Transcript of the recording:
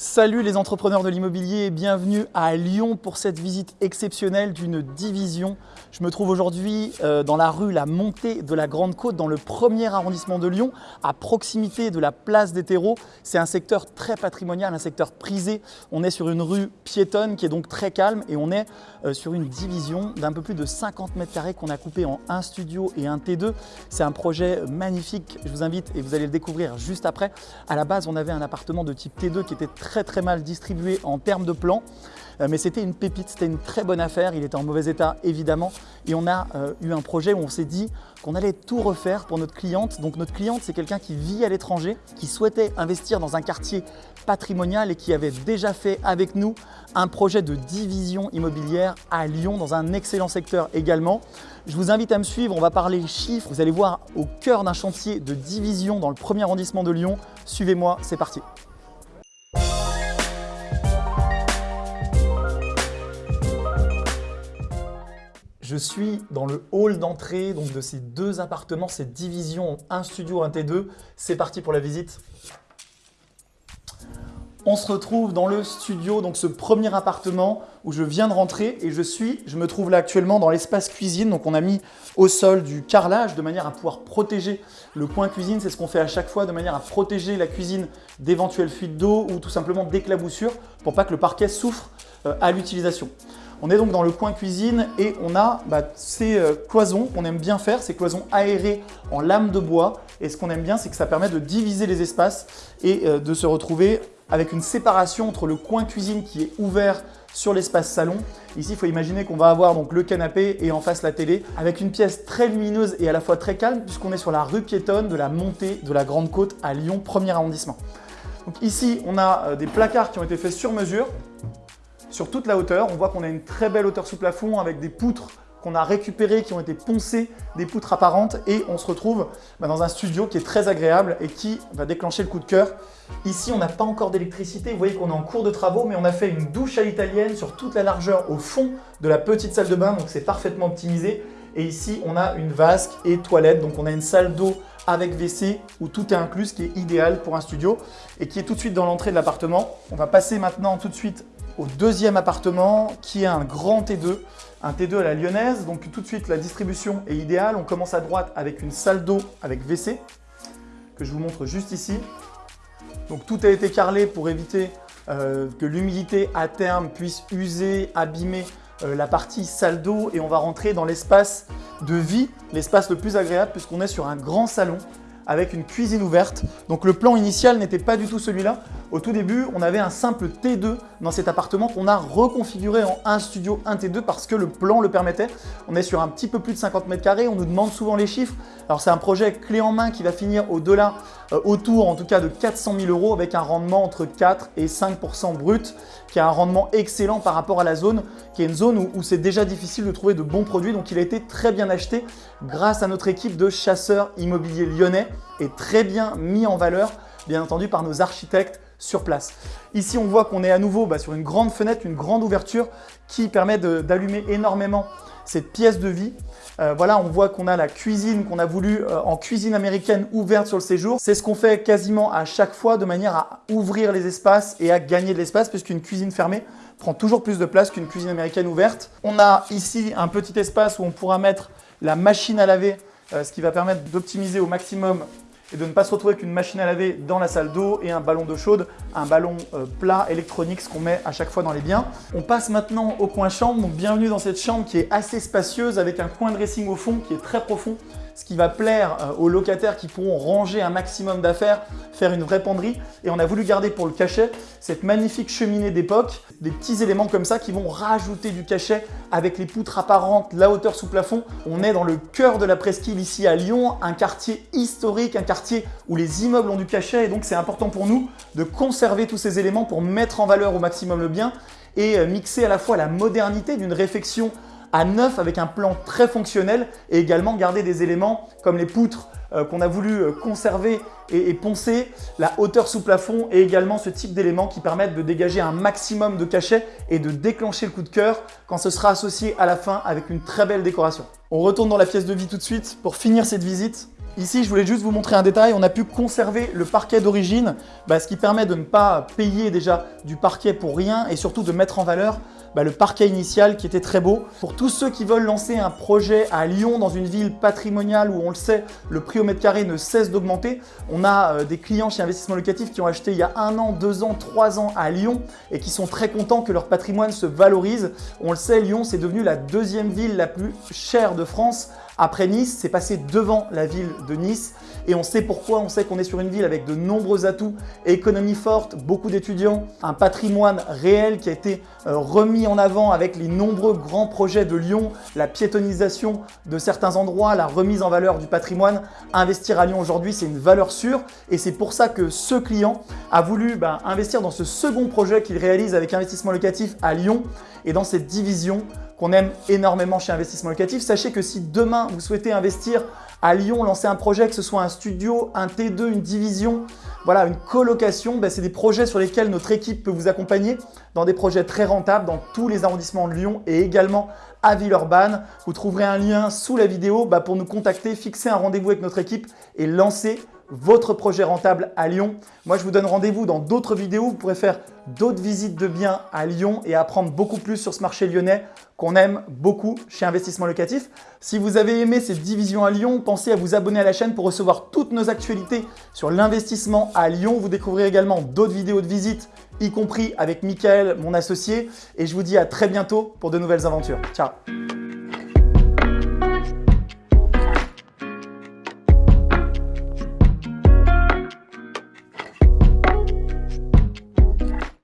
Salut les entrepreneurs de l'immobilier bienvenue à Lyon pour cette visite exceptionnelle d'une division. Je me trouve aujourd'hui euh, dans la rue La Montée de la Grande Côte, dans le premier arrondissement de Lyon, à proximité de la place des terreaux. C'est un secteur très patrimonial, un secteur prisé. On est sur une rue piétonne qui est donc très calme et on est euh, sur une division d'un peu plus de 50 mètres carrés qu'on a coupé en un studio et un T2. C'est un projet magnifique. Je vous invite et vous allez le découvrir juste après. À la base, on avait un appartement de type T2 qui était très très très mal distribué en termes de plan. Euh, mais c'était une pépite, c'était une très bonne affaire. Il était en mauvais état évidemment. Et on a euh, eu un projet où on s'est dit qu'on allait tout refaire pour notre cliente. Donc notre cliente, c'est quelqu'un qui vit à l'étranger, qui souhaitait investir dans un quartier patrimonial et qui avait déjà fait avec nous un projet de division immobilière à Lyon, dans un excellent secteur également. Je vous invite à me suivre, on va parler chiffres. Vous allez voir au cœur d'un chantier de division dans le premier arrondissement de Lyon. Suivez-moi, c'est parti. Je suis dans le hall d'entrée de ces deux appartements, cette division, un studio, un T2. C'est parti pour la visite. On se retrouve dans le studio, donc ce premier appartement où je viens de rentrer et je suis, je me trouve là actuellement dans l'espace cuisine. Donc on a mis au sol du carrelage de manière à pouvoir protéger le coin cuisine. C'est ce qu'on fait à chaque fois de manière à protéger la cuisine d'éventuelles fuites d'eau ou tout simplement d'éclaboussures pour pas que le parquet souffre à l'utilisation. On est donc dans le coin cuisine et on a bah, ces euh, cloisons qu'on aime bien faire, ces cloisons aérées en lame de bois. Et ce qu'on aime bien, c'est que ça permet de diviser les espaces et euh, de se retrouver avec une séparation entre le coin cuisine qui est ouvert sur l'espace salon. Ici, il faut imaginer qu'on va avoir donc le canapé et en face la télé avec une pièce très lumineuse et à la fois très calme puisqu'on est sur la rue piétonne de la montée de la Grande Côte à Lyon, premier arrondissement. Donc ici, on a euh, des placards qui ont été faits sur mesure sur toute la hauteur. On voit qu'on a une très belle hauteur sous plafond avec des poutres qu'on a récupérées, qui ont été poncées, des poutres apparentes et on se retrouve bah, dans un studio qui est très agréable et qui va déclencher le coup de cœur. Ici, on n'a pas encore d'électricité. Vous voyez qu'on est en cours de travaux, mais on a fait une douche à l'italienne sur toute la largeur au fond de la petite salle de bain, donc c'est parfaitement optimisé. Et ici, on a une vasque et toilette, donc on a une salle d'eau avec WC où tout est inclus, ce qui est idéal pour un studio et qui est tout de suite dans l'entrée de l'appartement. On va passer maintenant tout de suite au deuxième appartement qui est un grand T2, un T2 à la lyonnaise. Donc tout de suite, la distribution est idéale. On commence à droite avec une salle d'eau avec WC que je vous montre juste ici. Donc tout a été carrelé pour éviter euh, que l'humidité à terme puisse user, abîmer euh, la partie salle d'eau et on va rentrer dans l'espace de vie, l'espace le plus agréable puisqu'on est sur un grand salon avec une cuisine ouverte. Donc le plan initial n'était pas du tout celui-là. Au tout début, on avait un simple T2 dans cet appartement qu'on a reconfiguré en un studio, un T2 parce que le plan le permettait. On est sur un petit peu plus de 50 mètres carrés, on nous demande souvent les chiffres. Alors c'est un projet clé en main qui va finir au-delà, euh, autour en tout cas de 400 000 euros avec un rendement entre 4 et 5% brut, qui a un rendement excellent par rapport à la zone, qui est une zone où, où c'est déjà difficile de trouver de bons produits. Donc il a été très bien acheté grâce à notre équipe de chasseurs immobiliers lyonnais et très bien mis en valeur, bien entendu par nos architectes sur place. Ici, on voit qu'on est à nouveau bah, sur une grande fenêtre, une grande ouverture qui permet d'allumer énormément cette pièce de vie. Euh, voilà, on voit qu'on a la cuisine qu'on a voulu euh, en cuisine américaine ouverte sur le séjour. C'est ce qu'on fait quasiment à chaque fois de manière à ouvrir les espaces et à gagner de l'espace puisqu'une cuisine fermée prend toujours plus de place qu'une cuisine américaine ouverte. On a ici un petit espace où on pourra mettre la machine à laver, euh, ce qui va permettre d'optimiser au maximum et de ne pas se retrouver avec une machine à laver dans la salle d'eau et un ballon d'eau chaude, un ballon euh, plat électronique, ce qu'on met à chaque fois dans les biens. On passe maintenant au coin chambre, donc bienvenue dans cette chambre qui est assez spacieuse avec un coin dressing au fond qui est très profond ce qui va plaire euh, aux locataires qui pourront ranger un maximum d'affaires, faire une vraie penderie. Et on a voulu garder pour le cachet cette magnifique cheminée d'époque, des petits éléments comme ça qui vont rajouter du cachet avec les poutres apparentes, la hauteur sous plafond. On est dans le cœur de la presqu'île ici à Lyon, un quartier historique, un quartier où les immeubles ont du cachet et donc c'est important pour nous de conserver tous ces éléments pour mettre en valeur au maximum le bien et euh, mixer à la fois la modernité d'une réfection à neuf avec un plan très fonctionnel et également garder des éléments comme les poutres euh, qu'on a voulu euh, conserver et, poncer, la hauteur sous plafond et également ce type d'éléments qui permettent de dégager un maximum de cachet et de déclencher le coup de cœur quand ce sera associé à la fin avec une très belle décoration. On retourne dans la pièce de vie tout de suite pour finir cette visite Ici, je voulais juste vous montrer un détail. On a pu conserver le parquet d'origine, bah, ce qui permet de ne pas payer déjà du parquet pour rien et surtout de mettre en valeur bah, le parquet initial qui était très beau. Pour tous ceux qui veulent lancer un projet à Lyon, dans une ville patrimoniale où on le sait, le prix au mètre carré ne cesse d'augmenter, on a euh, des clients chez Investissement Locatif qui ont acheté il y a un an, deux ans, trois ans à Lyon et qui sont très contents que leur patrimoine se valorise. On le sait, Lyon, c'est devenu la deuxième ville la plus chère de France après Nice, c'est passé devant la ville de Nice. Et on sait pourquoi, on sait qu'on est sur une ville avec de nombreux atouts, économie forte, beaucoup d'étudiants, un patrimoine réel qui a été euh, remis en avant avec les nombreux grands projets de Lyon, la piétonisation de certains endroits, la remise en valeur du patrimoine. Investir à Lyon aujourd'hui, c'est une valeur sûre. Et c'est pour ça que ce client a voulu ben, investir dans ce second projet qu'il réalise avec investissement locatif à Lyon. Et dans cette division qu'on aime énormément chez Investissement Locatif. Sachez que si demain vous souhaitez investir à Lyon, lancer un projet, que ce soit un studio, un T2, une division, voilà, une colocation, ben, c'est des projets sur lesquels notre équipe peut vous accompagner dans des projets très rentables dans tous les arrondissements de Lyon et également à Villeurbanne. Vous trouverez un lien sous la vidéo ben, pour nous contacter, fixer un rendez-vous avec notre équipe et lancer votre projet rentable à Lyon. Moi, je vous donne rendez-vous dans d'autres vidéos. Vous pourrez faire d'autres visites de biens à Lyon et apprendre beaucoup plus sur ce marché lyonnais qu'on aime beaucoup chez Investissement Locatif. Si vous avez aimé cette division à Lyon, pensez à vous abonner à la chaîne pour recevoir toutes nos actualités sur l'investissement à Lyon. Vous découvrirez également d'autres vidéos de visite, y compris avec Michael, mon associé. Et je vous dis à très bientôt pour de nouvelles aventures. Ciao